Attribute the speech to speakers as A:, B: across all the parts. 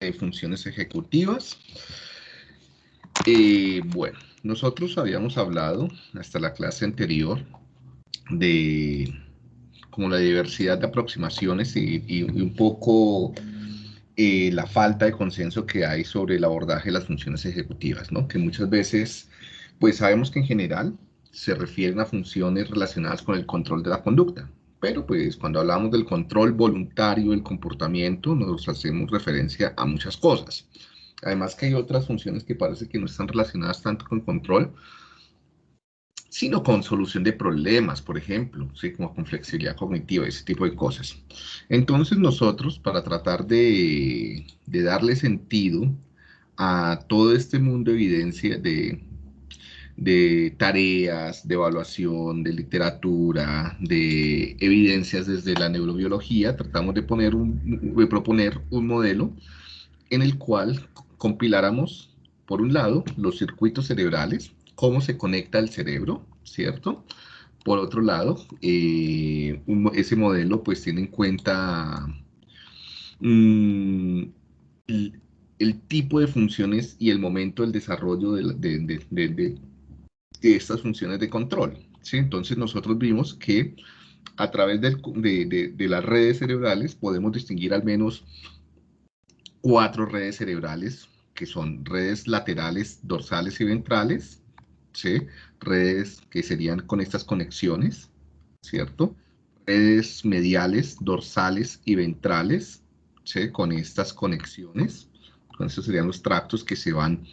A: de funciones ejecutivas. Eh, bueno, nosotros habíamos hablado hasta la clase anterior de como la diversidad de aproximaciones y, un poco eh, la falta de consenso que hay sobre el abordaje de las funciones ejecutivas, ¿no? Que muchas veces, pues sabemos que en general se refieren a funciones relacionadas con el control de la conducta, pero pues cuando hablamos del control voluntario del comportamiento nos hacemos referencia a muchas cosas. Además que hay otras funciones que parece que no están relacionadas tanto con control, sino con solución de problemas, por ejemplo, ¿sí? como con flexibilidad cognitiva, ese tipo de cosas. Entonces nosotros, para tratar de, de darle sentido a todo este mundo de evidencia, de, de tareas, de evaluación, de literatura, de evidencias desde la neurobiología, tratamos de, poner un, de proponer un modelo en el cual compiláramos, por un lado, los circuitos cerebrales, cómo se conecta el cerebro, ¿cierto? Por otro lado, eh, ese modelo pues tiene en cuenta mm, el, tipo de funciones y el momento del desarrollo de, de estas funciones de control. ¿sí? Entonces nosotros vimos que a través de, las redes cerebrales podemos distinguir al menos cuatro redes cerebrales, que son redes laterales, dorsales y ventrales, ¿sí? redes que serían con estas conexiones, ¿cierto? Redes mediales, dorsales y ventrales, ¿sí? con estas conexiones, con estos serían los tractos que se van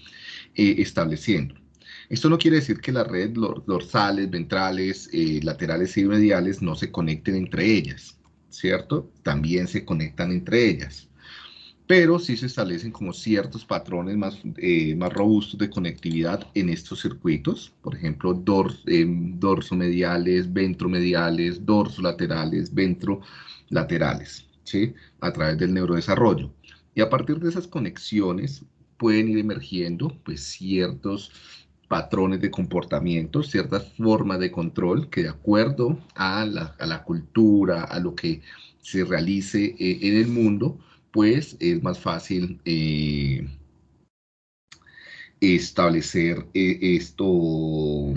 A: eh, estableciendo. Esto no quiere decir que las redes dorsales, ventrales, eh, laterales y mediales no se conecten entre ellas, ¿cierto? También se conectan entre ellas. Pero sí se establecen como ciertos patrones más, eh, más robustos de conectividad en estos circuitos. Por ejemplo, dors, eh, dorsomediales, ventromediales, dorsolaterales, ventrolaterales, ¿sí? A través del neurodesarrollo. Y a partir de esas conexiones pueden ir emergiendo pues ciertos patrones de comportamiento, ciertas formas de control que de acuerdo a la, cultura, a lo que se realice eh, en el mundo, pues es más fácil eh, establecer eh, esto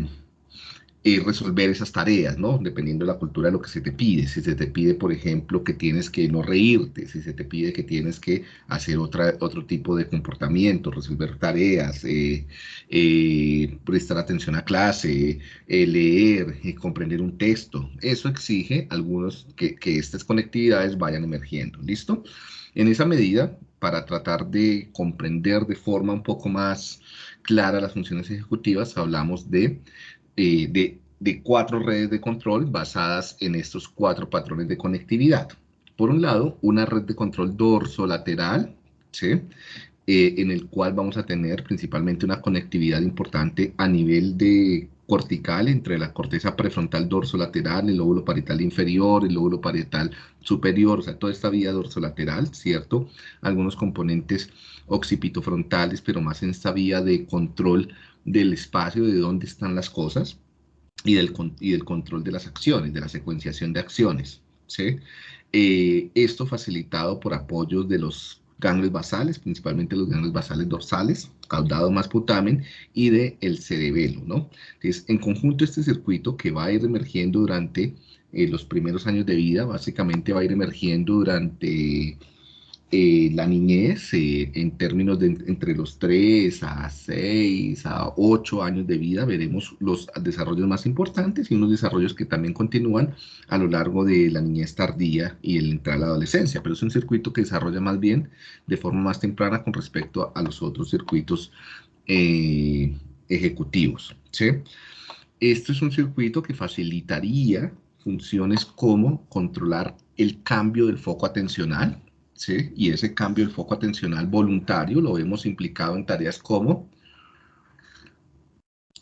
A: y resolver esas tareas, ¿no? Dependiendo de la cultura de lo que se te pide. Si se te pide, por ejemplo, que tienes que no reírte, si se te pide que tienes que hacer otra, otro tipo de comportamiento, resolver tareas, eh, eh, prestar atención a clase, eh, leer, comprender un texto. Eso exige algunos que, que estas conectividades vayan emergiendo, ¿listo? En esa medida, para tratar de comprender de forma un poco más clara las funciones ejecutivas, hablamos de de, cuatro redes de control basadas en estos cuatro patrones de conectividad. Por un lado, una red de control dorso-lateral, ¿sí? Eh, en el cual vamos a tener principalmente una conectividad importante a nivel de cortical entre la corteza prefrontal dorsolateral, el lóbulo parietal inferior, el lóbulo parietal superior, o sea, toda esta vía dorsolateral, ¿cierto? Algunos componentes occipitofrontales, pero más en esta vía de control del espacio, de dónde están las cosas y del, y del control de las acciones, de la secuenciación de acciones. ¿sí? Eh, esto facilitado por apoyos de los ganglios basales, principalmente los ganglios basales dorsales, caudado más putamen, y del el cerebelo, ¿no? Entonces, en conjunto este circuito que va a ir emergiendo durante eh, los primeros años de vida, básicamente va a ir emergiendo durante eh, la niñez eh, en términos de entre los 3 a 6 a 8 años de vida veremos los desarrollos más importantes y unos desarrollos que también continúan a lo largo de la niñez tardía y el entrar a la adolescencia, pero es un circuito que desarrolla más bien de forma más temprana con respecto a los otros circuitos eh, ejecutivos. Esto es un circuito que facilitaría funciones como controlar el cambio del foco atencional, y ese cambio del foco atencional voluntario lo vemos implicado en tareas como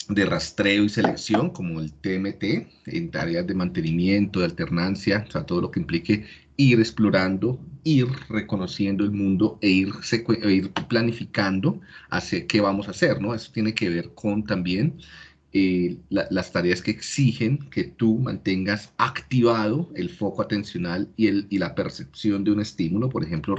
A: de rastreo y selección, como el TMT, en tareas de mantenimiento, de alternancia, o sea, todo lo que implique ir explorando, ir reconociendo el mundo e ir, e ir planificando hacia qué vamos a hacer, ¿no? Eso tiene que ver con también eh, las tareas que exigen que tú mantengas activado el foco atencional y, el, y la percepción de un estímulo. Por ejemplo,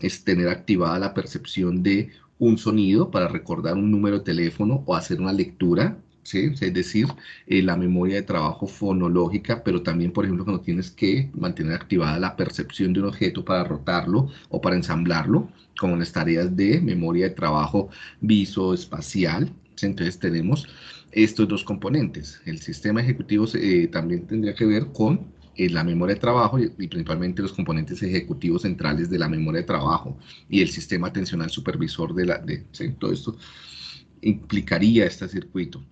A: es tener activada la percepción de un sonido para recordar un número de teléfono o hacer una lectura es decir, eh, la memoria de trabajo fonológica, pero también, por ejemplo, cuando tienes que mantener activada la percepción de un objeto para rotarlo o para ensamblarlo, como las tareas de memoria de trabajo visoespacial. Entonces tenemos estos dos componentes. El sistema ejecutivo eh, también tendría que ver con eh, la memoria de trabajo y, principalmente los componentes ejecutivos centrales de la memoria de trabajo y el sistema atencional supervisor de la... De, Todo esto implicaría este circuito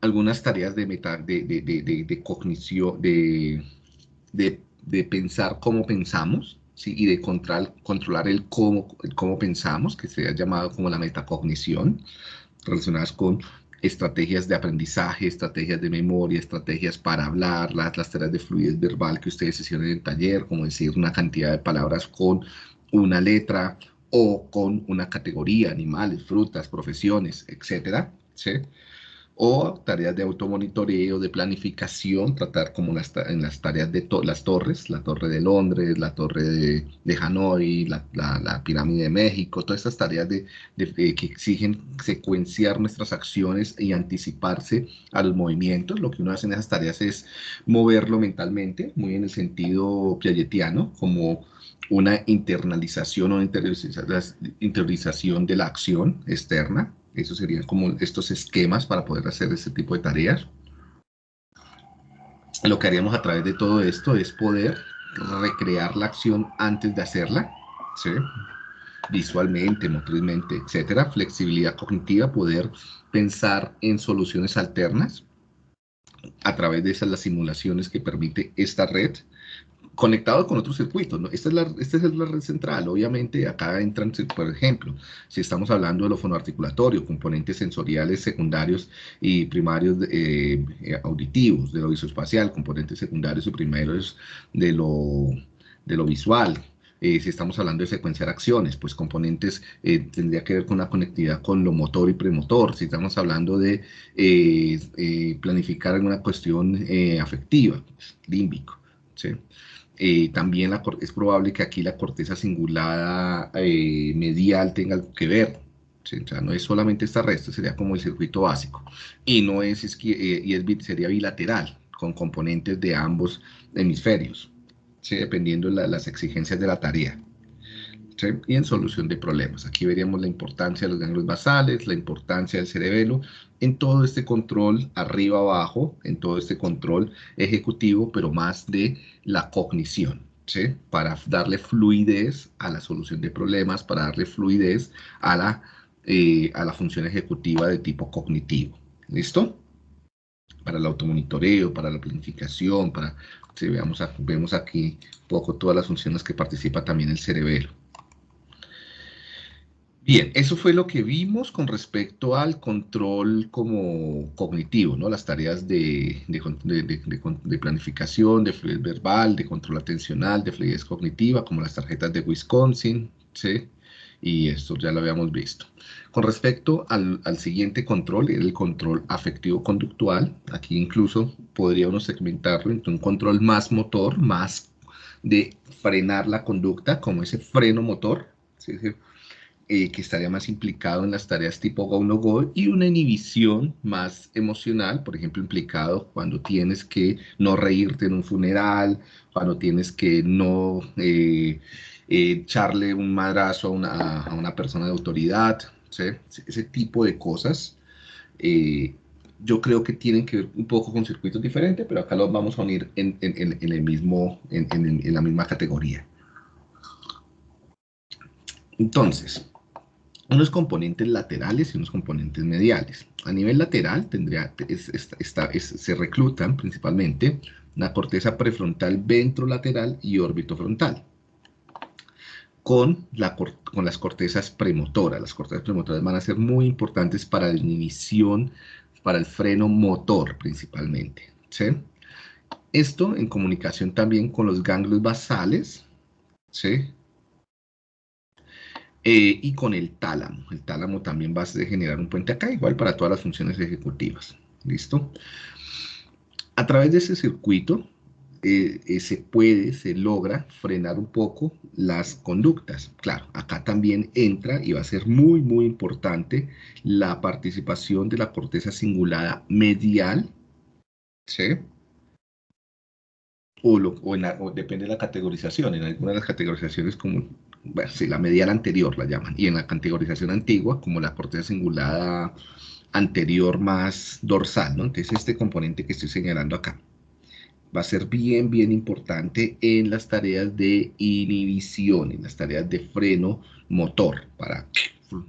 A: algunas tareas de, meta, de, de, de, de cognición, de, pensar cómo pensamos, ¿sí? y de control, controlar el cómo, cómo pensamos, que se ha llamado como la metacognición, relacionadas con estrategias de aprendizaje, estrategias de memoria, estrategias para hablar, las, las tareas de fluidez verbal que ustedes hicieron en el taller, como decir una cantidad de palabras con una letra o con una categoría, animales, frutas, profesiones, etcétera, ¿sí? O tareas de automonitoreo, de planificación, tratar como en las tareas de las torres, la torre de Londres, la torre de, de Hanoi, la, la, pirámide de México, todas estas tareas de, que exigen secuenciar nuestras acciones y anticiparse a los movimientos. Lo que uno hace en esas tareas es moverlo mentalmente, muy en el sentido piagetiano, como una internalización o interiorización de la acción externa, esos serían como estos esquemas para poder hacer este tipo de tareas. Lo que haríamos a través de todo esto es poder recrear la acción antes de hacerla, visualmente, motrizmente, etcétera. Flexibilidad cognitiva, poder pensar en soluciones alternas a través de esas las simulaciones que permite esta red conectado con otros circuitos. Esta, es la, esta es la red central. Obviamente, acá entran, por ejemplo, si estamos hablando de lo fonoarticulatorio, componentes sensoriales secundarios y primarios eh, eh, auditivos, de lo visoespacial, componentes secundarios y primarios de lo, de lo visual. Eh, si estamos hablando de secuenciar acciones, pues componentes tendría que ver con la conectividad con lo motor y premotor. Si estamos hablando de planificar alguna cuestión afectiva, límbico. ¿sí? Eh, también es probable que aquí la corteza cingulada eh, medial tenga algo que ver. O sea, no es solamente esta red, sería como el circuito básico. Y no es, eh, y es, sería bilateral, con componentes de ambos hemisferios, dependiendo de las exigencias de la tarea y en solución de problemas. Aquí veríamos la importancia de los ganglios basales, la importancia del cerebelo, en todo este control arriba abajo, en todo este control ejecutivo, pero más de la cognición, para darle fluidez a la solución de problemas, para darle fluidez a la, eh, a la función ejecutiva de tipo cognitivo. ¿Listo? Para el automonitoreo, para la planificación, para, si vemos aquí un poco todas las funciones que participa también el cerebelo. Bien, eso fue lo que vimos con respecto al control como cognitivo, ¿no? Las tareas de, de, planificación, de fluidez verbal, de control atencional, de fluidez cognitiva, como las tarjetas de Wisconsin, ¿sí? Y esto ya lo habíamos visto. Con respecto al, al siguiente control, el control afectivo-conductual, aquí incluso podría uno segmentarlo entre un control más motor, más de frenar la conducta, como ese freno motor, ¿sí? Eh, que estaría más implicado en las tareas tipo go no go y una inhibición más emocional, por ejemplo, implicado cuando tienes que no reírte en un funeral, cuando tienes que no eh, eh, echarle un madrazo a una, a una persona de autoridad, ese tipo de cosas. yo creo que tienen que ver un poco con circuitos diferentes, pero acá los vamos a unir en, en, en mismo, en la misma categoría. Entonces, unos componentes laterales y unos componentes mediales. A nivel lateral tendría, se reclutan principalmente la corteza prefrontal ventrolateral y órbito frontal. Con, la, con las cortezas premotoras. Las cortezas premotoras van a ser muy importantes para la inhibición, para el freno motor principalmente. Esto en comunicación también con los ganglios basales. Eh, y con el tálamo. El tálamo también va a generar un puente acá, igual para todas las funciones ejecutivas. ¿Listo? A través de ese circuito eh, eh, se puede, se logra frenar un poco las conductas. Claro, acá también entra y va a ser muy, muy importante la participación de la corteza cingulada medial, ¿sí? O, depende de la categorización, en algunas de las categorizaciones como, bueno, sí, la medial anterior la llaman, y en la categorización antigua como la corteza cingulada anterior más dorsal, ¿no? Entonces este componente que estoy señalando acá va a ser bien, bien importante en las tareas de inhibición, en las tareas de freno motor, para,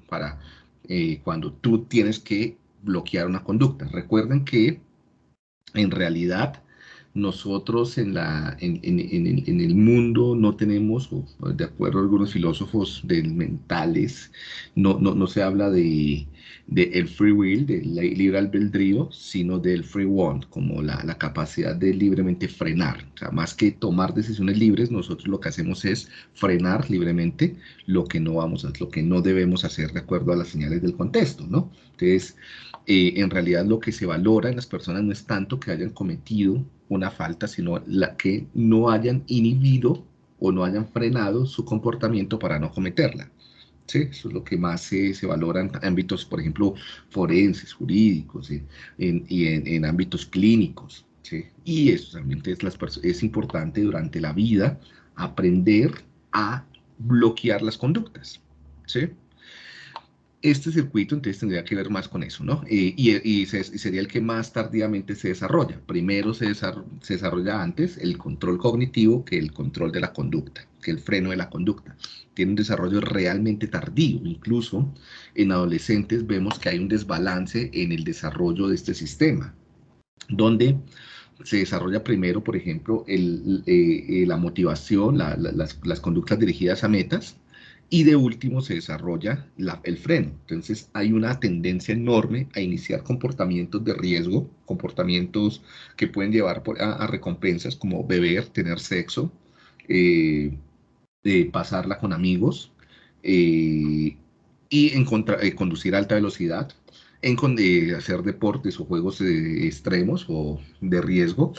A: para eh, cuando tú tienes que bloquear una conducta. Recuerden que en realidad nosotros en, la, en, en, el mundo no tenemos, de acuerdo a algunos filósofos del mentales, no, no, no se habla de, el free will, del libre albedrío, sino del free want, como la, la, capacidad de libremente frenar. O sea, más que tomar decisiones libres, nosotros lo que hacemos es frenar libremente lo que no vamos a, lo que no debemos hacer de acuerdo a las señales del contexto, ¿no? Entonces, eh, en realidad lo que se valora en las personas no es tanto que hayan cometido una falta, sino la que no hayan inhibido o no hayan frenado su comportamiento para no cometerla. ¿Sí? Eso es lo que más se, se valora en ámbitos, por ejemplo, forenses, jurídicos, y en, ámbitos clínicos. ¿sí? Y eso también es, es importante durante la vida aprender a bloquear las conductas. ¿sí? Este circuito entonces tendría que ver más con eso, ¿no? Eh, y, sería el que más tardíamente se desarrolla. Primero se, desarrolla antes el control cognitivo que el control de la conducta, que el freno de la conducta. Tiene un desarrollo realmente tardío. Incluso en adolescentes vemos que hay un desbalance en el desarrollo de este sistema, donde se desarrolla primero, por ejemplo, el, eh, eh, la motivación, las, las conductas dirigidas a metas, y de último se desarrolla el freno. Entonces hay una tendencia enorme a iniciar comportamientos de riesgo, comportamientos que pueden llevar a, recompensas como beber, tener sexo, eh, pasarla con amigos eh, y eh, conducir a alta velocidad, hacer deportes o juegos extremos o de riesgo,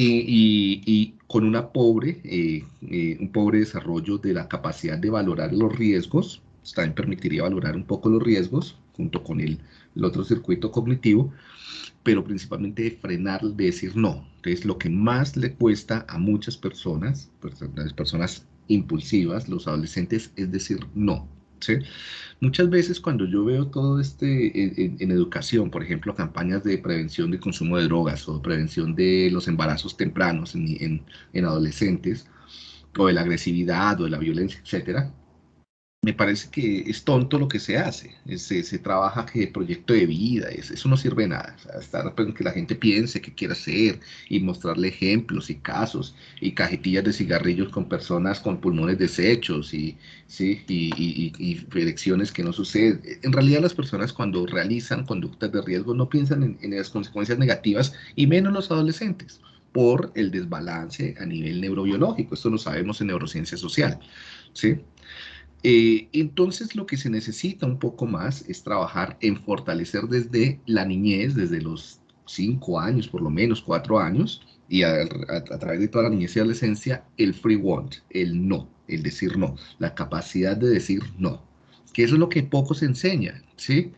A: y, con una pobre, eh, eh, un pobre desarrollo de la capacidad de valorar los riesgos, también permitiría valorar un poco los riesgos junto con el, otro circuito cognitivo, pero principalmente de frenar, de decir no. Entonces, lo que más le cuesta a muchas personas, personas impulsivas, los adolescentes, es decir no. Muchas veces cuando yo veo todo este en, educación, por ejemplo, campañas de prevención de consumo de drogas o prevención de los embarazos tempranos en, en adolescentes, o de la agresividad o de la violencia, etcétera, me parece que es tonto lo que se hace. Se, se trabaja que proyecto de vida, eso no sirve de nada. estar pues, que la gente piense que quiere hacer y mostrarle ejemplos y casos y cajetillas de cigarrillos con personas con pulmones deshechos y, ¿sí? y, y, y, que no suceden. En realidad las personas cuando realizan conductas de riesgo no piensan en, en las consecuencias negativas y menos los adolescentes por el desbalance a nivel neurobiológico. Esto lo sabemos en neurociencia social. ¿sí? Eh, entonces lo que se necesita un poco más es trabajar en fortalecer desde la niñez, desde los cinco años, por lo menos cuatro años, y a, través de toda la niñez y adolescencia, el free want, el no, el decir no, la capacidad de decir no, que eso es lo que poco se enseña, ¿sí?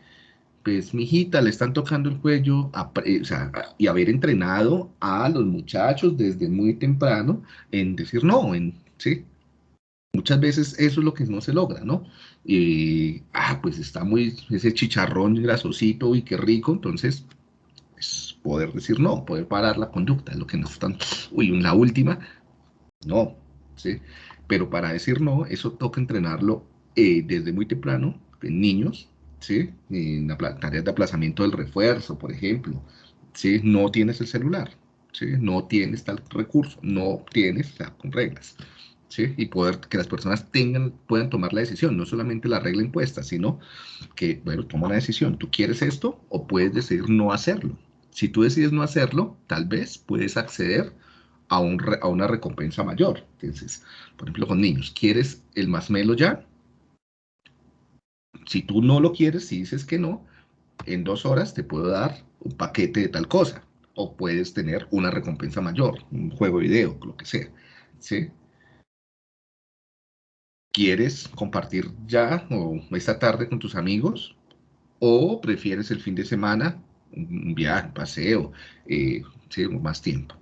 A: Pues, mi hijita, le están tocando el cuello eh, y haber entrenado a los muchachos desde muy temprano en decir no, en, ¿sí? Muchas veces eso es lo que no se logra, ¿no? Y, ah, pues está muy, ese chicharrón grasosito y qué rico, entonces, es poder decir no, poder parar la conducta, es lo que nos están, uy, la última, no, ¿sí? Pero para decir no, eso toca entrenarlo eh, desde muy temprano, en niños, ¿sí? En la tareas de aplazamiento del refuerzo, por ejemplo, ¿sí? No tienes el celular, ¿sí? No tienes tal recurso, no tienes, o con reglas. Y poder que las personas tengan, puedan tomar la decisión, no solamente la regla impuesta, sino que, bueno, toma la decisión, ¿tú quieres esto o puedes decidir no hacerlo? Si tú decides no hacerlo, tal vez puedes acceder a, un, a una recompensa mayor. Entonces, por ejemplo, con niños, ¿quieres el masmelo ya? si tú no lo quieres, si dices que no, en dos horas te puedo dar un paquete de tal cosa, o puedes tener una recompensa mayor, un juego de video, lo que sea, ¿sí? ¿Quieres compartir ya o esta tarde con tus amigos? ¿O prefieres el fin de semana, un viaje, un paseo, eh, más tiempo?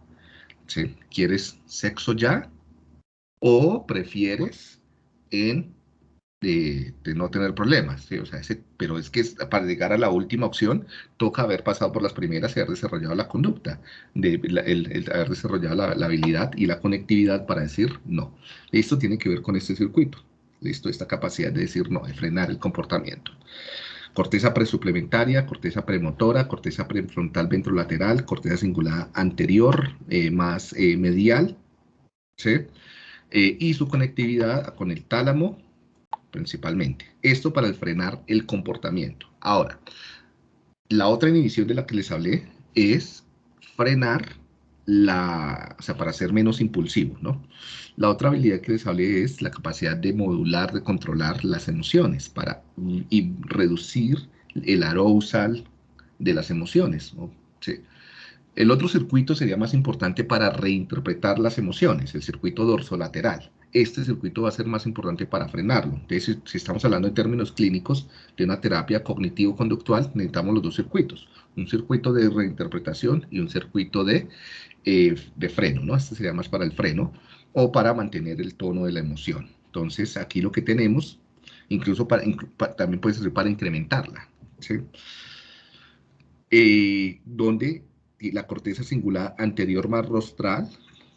A: ¿Sí? ¿Quieres sexo ya? ¿O prefieres en de, no tener problemas, pero es que para llegar a la última opción toca haber pasado por las primeras y haber desarrollado la conducta, el, haber desarrollado la, habilidad y la conectividad para decir no. Esto tiene que ver con este circuito, listo, esta capacidad de decir no, de frenar el comportamiento. Corteza presuplementaria, corteza premotora, corteza prefrontal ventrolateral, corteza cingulada anterior, eh, más eh, medial, ¿sí? Eh, y su conectividad con el tálamo, principalmente. Esto para frenar el comportamiento. Ahora, la otra inhibición de la que les hablé es frenar la, o sea, para ser menos impulsivo, ¿no? La otra habilidad que les hablé es la capacidad de modular, de controlar las emociones para y reducir el arousal de las emociones. Sí. El otro circuito sería más importante para reinterpretar las emociones, el circuito dorsolateral este circuito va a ser más importante para frenarlo. Entonces, si, estamos hablando en términos clínicos de una terapia cognitivo-conductual, necesitamos los dos circuitos, un circuito de reinterpretación y un circuito de, eh, de freno, ¿no? Este sería más para el freno o para mantener el tono de la emoción. Entonces, aquí lo que tenemos, incluso para, también puede ser para incrementarla, ¿sí? Eh, donde la corteza singular anterior más rostral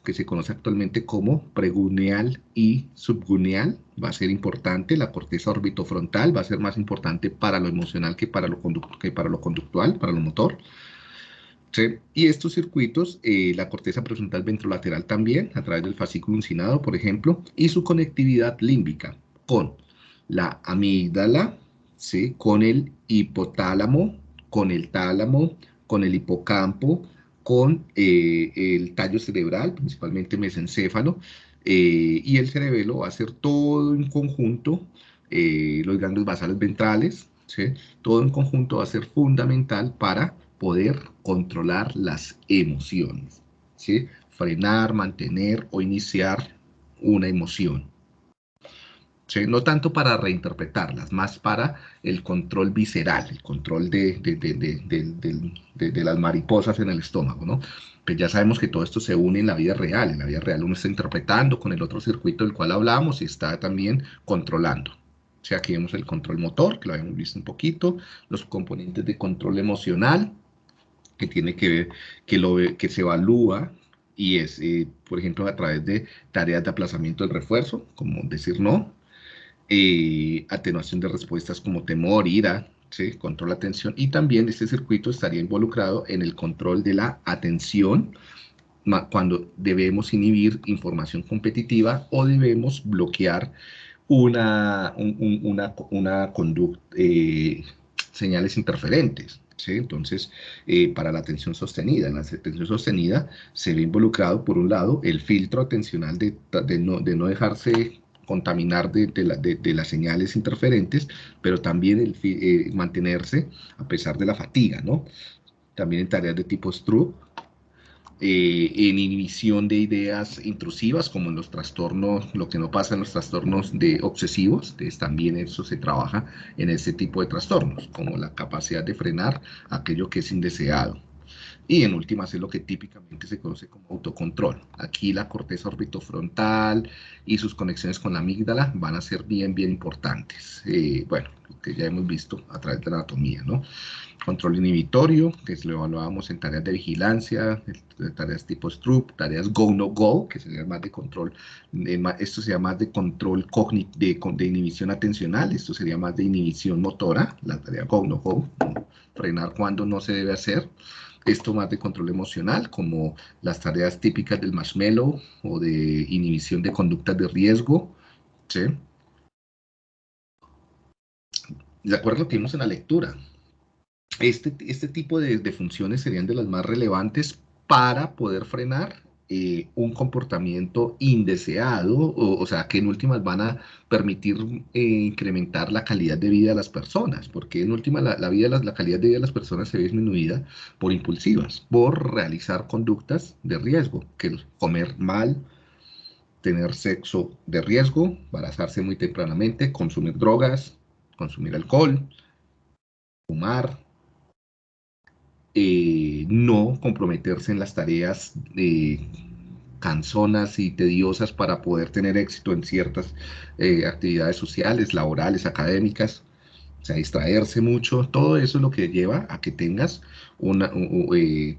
A: que se conoce actualmente como preguneal y subguneal, va a ser importante, la corteza orbitofrontal va a ser más importante para lo emocional que para lo, conductual, para lo motor. Y estos circuitos, eh, la corteza prefrontal ventrolateral también, a través del fascículo uncinado, por ejemplo, y su conectividad límbica con la amígdala, ¿sí? con el hipotálamo, con el tálamo, con el hipocampo, con eh, el tallo cerebral, principalmente mesencéfalo, eh, y el cerebelo va a ser todo en conjunto, eh, los grandes basales ventrales, todo en conjunto va a ser fundamental para poder controlar las emociones, frenar, mantener o iniciar una emoción. No tanto para reinterpretarlas, más para el control visceral, el control de, de, las mariposas en el estómago, ¿no? Pues ya sabemos que todo esto se une en la vida real, en la vida real uno está interpretando con el otro circuito del cual hablamos y está también controlando. O sea, aquí vemos el control motor, que lo habíamos visto un poquito, los componentes de control emocional, que tiene que ver, que, lo, que se evalúa y es, eh, por ejemplo, a través de tareas de aplazamiento del refuerzo, como decir no, eh, atenuación de respuestas como temor, ira, control de atención, y también este circuito estaría involucrado en el control de la atención cuando debemos inhibir información competitiva o debemos bloquear una, conducta, eh, señales interferentes. Entonces, eh, para la atención sostenida, en la atención sostenida se ve involucrado, por un lado, el filtro atencional de, no, de no dejarse contaminar de, las señales interferentes, pero también el, eh, mantenerse a pesar de la fatiga, ¿no? También en tareas de tipo Stroop, eh, en inhibición de ideas intrusivas, como en los trastornos, lo que no pasa en los trastornos de obsesivos, entonces también eso se trabaja en ese tipo de trastornos, como la capacidad de frenar aquello que es indeseado. Y en últimas es lo que típicamente se conoce como autocontrol. Aquí la corteza orbitofrontal y sus conexiones con la amígdala van a ser bien, bien importantes. Eh, bueno, lo que ya hemos visto a través de la anatomía, ¿no? Control inhibitorio, que lo evaluábamos en tareas de vigilancia, tareas tipo Stroop, tareas go-no-go, que sería más de control, esto sería más de control de, de inhibición atencional, esto sería más de inhibición motora, la tarea go-no-go, frenar cuando no se debe hacer esto más de control emocional, como las tareas típicas del marshmallow o de inhibición de conductas de riesgo. ¿sí? De acuerdo lo que vimos en la lectura, este, este tipo de, funciones serían de las más relevantes para poder frenar eh, un comportamiento indeseado, o, sea, que en últimas van a permitir eh, incrementar la calidad de vida de las personas, porque en últimas la, la, calidad de vida de las personas se ve disminuida por impulsivas, por realizar conductas de riesgo, que comer mal, tener sexo de riesgo, embarazarse muy tempranamente, consumir drogas, consumir alcohol, fumar, eh, no comprometerse en las tareas eh, canzonas y tediosas para poder tener éxito en ciertas eh, actividades sociales, laborales, académicas, o sea, distraerse mucho, todo eso es lo que lleva a que tengas una,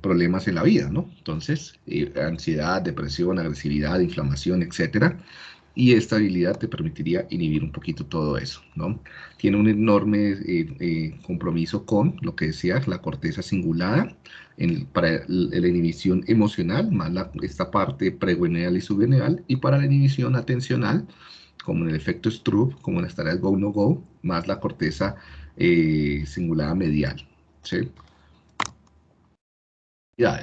A: problemas en la vida, ¿no? Entonces, ansiedad, depresión, agresividad, inflamación, etcétera, y esta habilidad te permitiría inhibir un poquito todo eso, ¿no? Tiene un enorme eh, eh, compromiso con lo que decía, la corteza cingulada, para la inhibición emocional, más esta parte preguineal y subveneal, y para la inhibición atencional, como en el efecto Stroop, como en las tareas go-no-go, más la corteza eh, cingulada medial, ¿sí?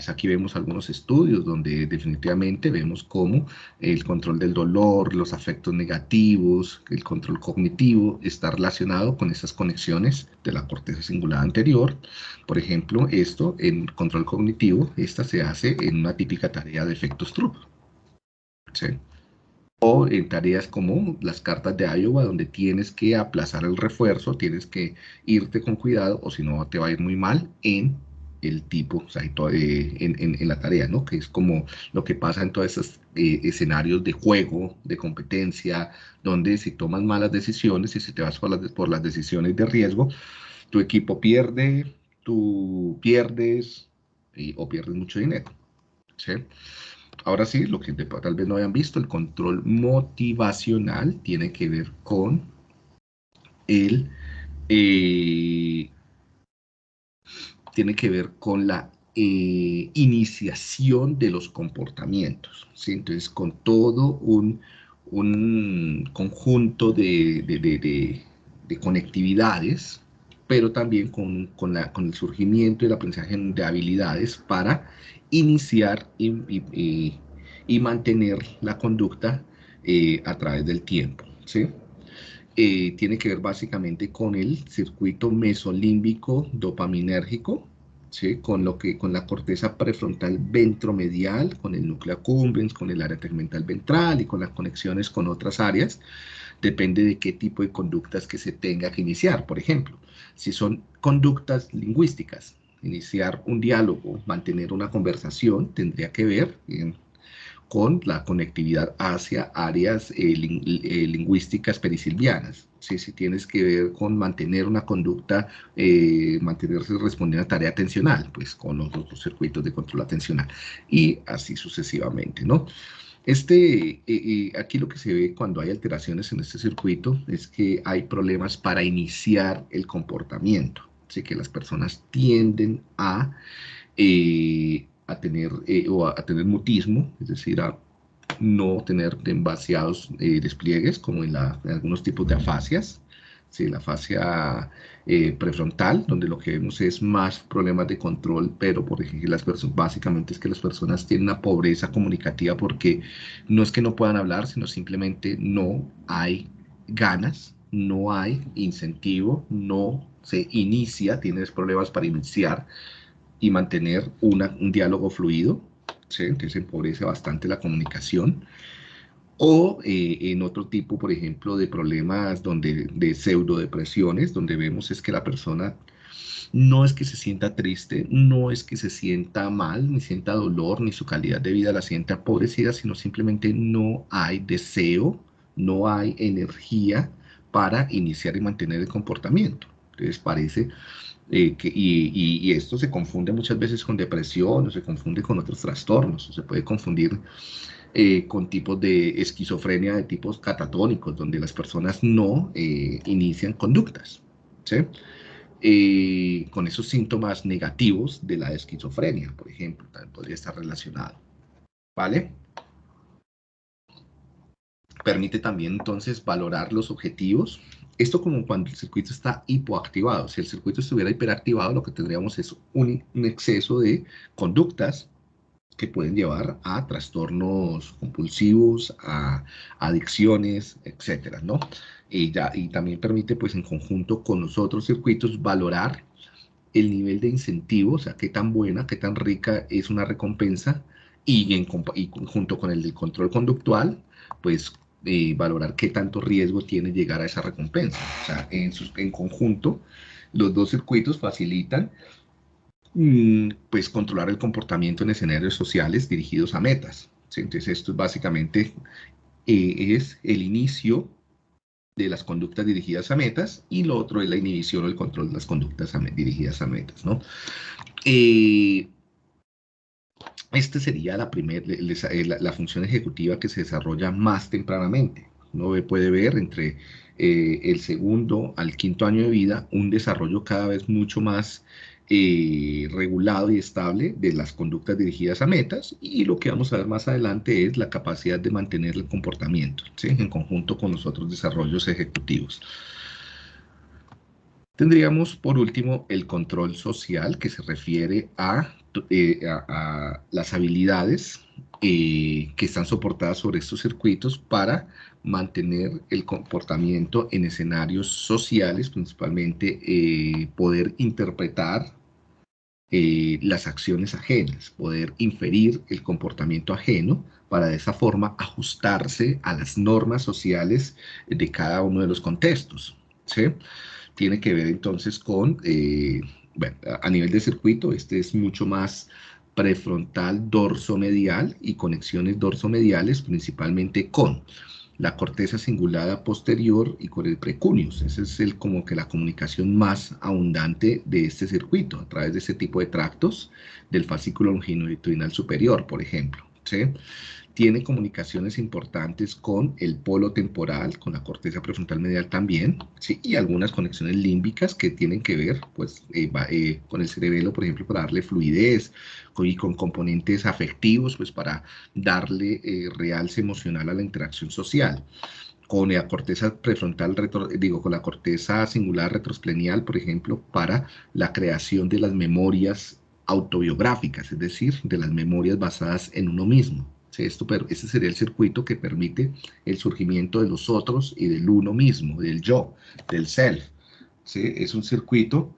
A: Aquí vemos algunos estudios donde definitivamente vemos cómo el control del dolor, los afectos negativos, el control cognitivo está relacionado con esas conexiones de la corteza cingulada anterior. Por ejemplo, esto en control cognitivo, esta se hace en una típica tarea de efectos Stroop. O en tareas como las cartas de Iowa, donde tienes que aplazar el refuerzo, tienes que irte con cuidado o si no te va a ir muy mal en el tipo, o sea, eh, en, la tarea, ¿no? Que es como lo que pasa en todos esos eh, escenarios de juego, de competencia, donde si tomas malas decisiones y si te vas por las, decisiones de riesgo, tu equipo pierde, tú pierdes o pierdes mucho dinero. Ahora sí, lo que tal vez no hayan visto, el control motivacional tiene que ver con el... Eh, tiene que ver con la eh, iniciación de los comportamientos. ¿sí? Entonces, con todo un, conjunto de, conectividades, pero también con, la, con, el surgimiento y el aprendizaje de habilidades para iniciar y, mantener la conducta eh, a través del tiempo. ¿sí? Eh, tiene que ver básicamente con el circuito mesolímbico dopaminérgico, ¿sí? con, lo que, con la corteza prefrontal ventromedial, con el núcleo accumbens, con el área tegmental ventral y con las conexiones con otras áreas. Depende de qué tipo de conductas que se tenga que iniciar. Por ejemplo, si son conductas lingüísticas, iniciar un diálogo, mantener una conversación, tendría que ver con la conectividad hacia áreas eh, eh, lingüísticas perisilvianas. ¿sí? Si tienes que ver con mantener una conducta, eh, mantenerse respondiendo a tarea atencional, pues con los otros circuitos de control atencional y así sucesivamente, ¿no? Este, aquí lo que se ve cuando hay alteraciones en este circuito es que hay problemas para iniciar el comportamiento, así que las personas tienden a a tener, eh, o a, tener mutismo, es decir, a no tener demasiados eh, despliegues, como en, algunos tipos de afasias, ¿sí? la afasia eh, prefrontal, donde lo que vemos es más problemas de control, pero por ejemplo, las personas, básicamente es que las personas tienen una pobreza comunicativa porque no es que no puedan hablar, sino simplemente no hay ganas, no hay incentivo, no se inicia, tienes problemas para iniciar, y mantener un diálogo fluido, ¿sí? entonces empobrece bastante la comunicación. O eh, en otro tipo, por ejemplo, de problemas donde, de pseudodepresiones, donde vemos es que la persona no es que se sienta triste, no es que se sienta mal, ni sienta dolor, ni su calidad de vida la sienta empobrecida, sino simplemente no hay deseo, no hay energía para iniciar y mantener el comportamiento. Entonces parece eh, y, esto se confunde muchas veces con depresión o se confunde con otros trastornos, se puede confundir eh, con tipos de esquizofrenia de tipos catatónicos, donde las personas no eh, inician conductas, con esos síntomas negativos de la esquizofrenia, por ejemplo, también podría estar relacionado, ¿vale? Permite también entonces valorar los objetivos esto como cuando el circuito está hipoactivado. Si el circuito estuviera hiperactivado, lo que tendríamos es un, exceso de conductas que pueden llevar a trastornos compulsivos, a adicciones, etcétera, ¿no? Y, ya, y también permite, pues, en conjunto con los otros circuitos, valorar el nivel de incentivo, o sea, qué tan buena, qué tan rica es una recompensa, y, en, y junto con el del control conductual, pues, eh, valorar qué tanto riesgo tiene llegar a esa recompensa. O sea, en, sus, en conjunto, los dos circuitos facilitan Mm, pues controlar el comportamiento en escenarios sociales dirigidos a metas. Entonces esto básicamente eh, es el inicio de las conductas dirigidas a metas y lo otro es la inhibición o el control de las conductas dirigidas a metas. ¿no? Eh, esta sería la, primer, la, función ejecutiva que se desarrolla más tempranamente. Uno puede ver entre eh, el segundo al quinto año de vida un desarrollo cada vez mucho más eh, regulado y estable de las conductas dirigidas a metas y lo que vamos a ver más adelante es la capacidad de mantener el comportamiento en conjunto con los otros desarrollos ejecutivos. Tendríamos por último el control social que se refiere a, eh, las habilidades eh, que están soportadas sobre estos circuitos para mantener el comportamiento en escenarios sociales, principalmente poder interpretar eh, las acciones ajenas, poder inferir el comportamiento ajeno para de esa forma ajustarse a las normas sociales de cada uno de los contextos. ¿sí? Tiene que ver entonces con, eh, bueno, a nivel de circuito, este es mucho más prefrontal dorso-medial y conexiones dorso-mediales principalmente con la corteza cingulada posterior y con el precunius. Esa es el, como que la comunicación más abundante de este circuito, a través de este tipo de tractos del fascículo longitudinal superior, por ejemplo. ¿sí? Tiene comunicaciones importantes con el polo temporal, con la corteza prefrontal medial también, ¿sí? y algunas conexiones límbicas que tienen que ver pues, eh, eh, con el cerebelo, por ejemplo, para darle fluidez, y con componentes afectivos, pues para darle eh, realce emocional a la interacción social con la corteza prefrontal, digo, con la corteza singular retrosplenial, por ejemplo, para la creación de las memorias autobiográficas, es decir, de las memorias basadas en uno mismo. Esto, pero ese sería el circuito que permite el surgimiento de los otros y del uno mismo, del yo, del self. ¿sí? Es un circuito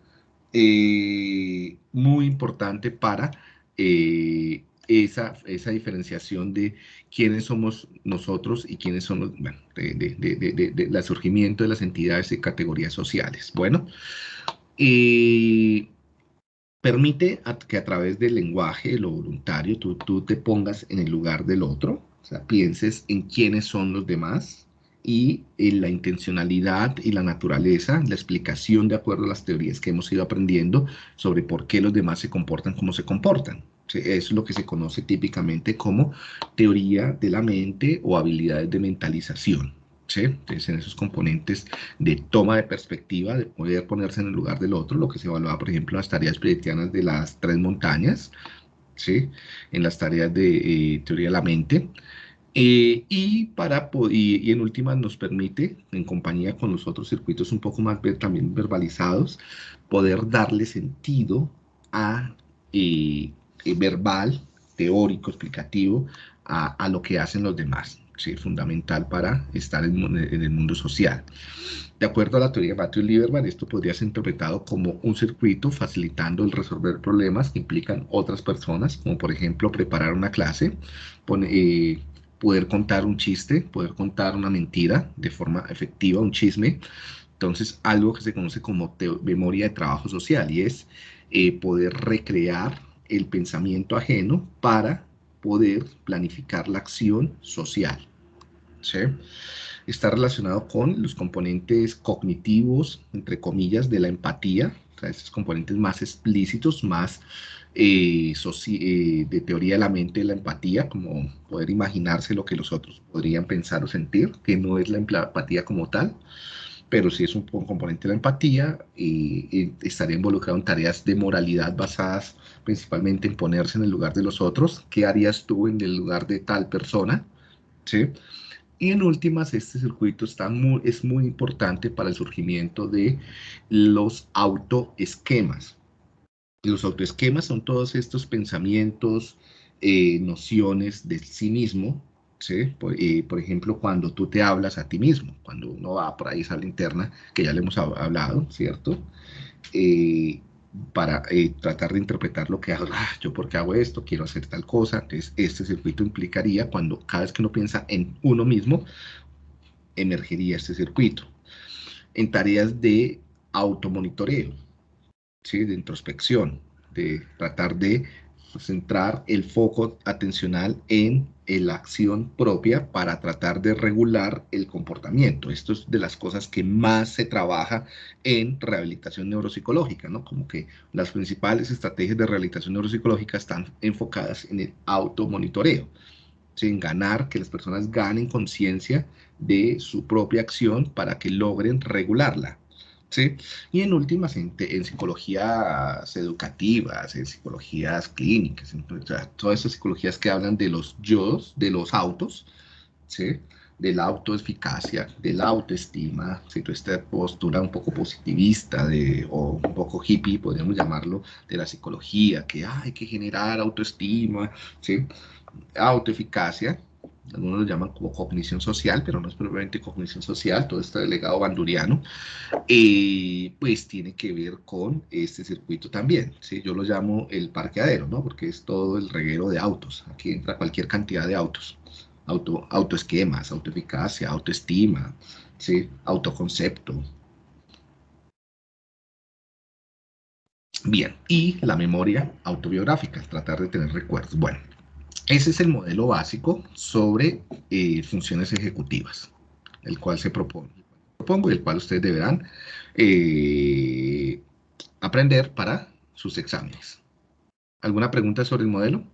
A: eh, muy importante para eh, esa, esa diferenciación de quiénes somos nosotros y quiénes son los, bueno, de, de, surgimiento de las entidades y categorías sociales. Bueno, y permite que a través del lenguaje, lo voluntario, tú, tú te pongas en el lugar del otro, o pienses en quiénes son los demás y en la intencionalidad y la naturaleza, la explicación de acuerdo a las teorías que hemos ido aprendiendo sobre por qué los demás se comportan como se comportan. Es lo que se conoce típicamente como teoría de la mente o habilidades de mentalización. Entonces, en esos componentes de toma de perspectiva, de poder ponerse en el lugar del otro, lo que se evaluaba, por ejemplo, en las tareas predictianas de las tres montañas, ¿sí? En las tareas de eh, teoría de la mente. Eh, y, para, y, y, en últimas nos permite, en compañía con los otros circuitos un poco más también verbalizados, poder darle sentido a eh, verbal, teórico, explicativo, a, a, lo que hacen los demás fundamental para estar en, el mundo social. De acuerdo a la teoría de Matthew Lieberman, esto podría ser interpretado como un circuito facilitando el resolver problemas que implican otras personas, como por ejemplo preparar una clase, eh, poder contar un chiste, poder contar una mentira de forma efectiva, un chisme. Entonces, algo que se conoce como memoria de trabajo social y es eh, poder recrear el pensamiento ajeno para poder planificar la acción social. ¿sí? Está relacionado con los componentes cognitivos, entre comillas, de la empatía, o sea, esos componentes más explícitos, más eh, eh, de teoría de la mente de la empatía, como poder imaginarse lo que los otros podrían pensar o sentir, que no es la empatía como tal, pero sí es un componente de la empatía y, estaría involucrado en tareas de moralidad basadas principalmente en ponerse en el lugar de los otros. ¿Qué harías tú en el lugar de tal persona? ¿Sí? Y en últimas, este circuito está muy, es muy importante para el surgimiento de los autoesquemas. Los autoesquemas son todos estos pensamientos, eh, nociones de sí mismo, ¿sí? Eh, por, ejemplo, cuando tú te hablas a ti mismo, cuando uno va por ahí esa interna, que ya le hemos hablado, ¿cierto? Eh, para tratar de interpretar lo que hago, ah, yo por qué hago esto, quiero hacer tal cosa, entonces este circuito implicaría cuando cada vez que uno piensa en uno mismo, emergería este circuito. En tareas de automonitoreo, ¿sí? de introspección, de tratar de centrar el foco atencional en, la acción propia para tratar de regular el comportamiento. Esto es de las cosas que más se trabaja en rehabilitación neuropsicológica, ¿no? Como que las principales estrategias de rehabilitación neuropsicológica están enfocadas en el automonitoreo, en ganar, que las personas ganen conciencia de su propia acción para que logren regularla. ¿Sí? Y en últimas, en, psicologías educativas, en psicologías clínicas, todas esas psicologías que hablan de los yo, de los autos, ¿sí? de la autoeficacia, de la autoestima, ¿sí? esta postura un poco positivista de, o un poco hippie, podríamos llamarlo, de la psicología, que hay que generar autoestima, ¿sí? autoeficacia, algunos lo llaman como cognición social, pero no es propiamente cognición social, todo este legado banduriano, eh, pues tiene que ver con este circuito también, ¿sí? yo lo llamo el parqueadero, ¿no? porque es todo el reguero de autos, aquí entra cualquier cantidad de autos, auto, autoesquemas, autoeficacia, autoestima, ¿sí? autoconcepto. Bien, y la memoria autobiográfica, tratar de tener recuerdos. Bueno, ese es el modelo básico sobre eh, funciones ejecutivas, el cual se propone, propongo y el cual ustedes deberán eh, aprender para sus exámenes. ¿Alguna pregunta sobre el modelo?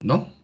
A: ¿No?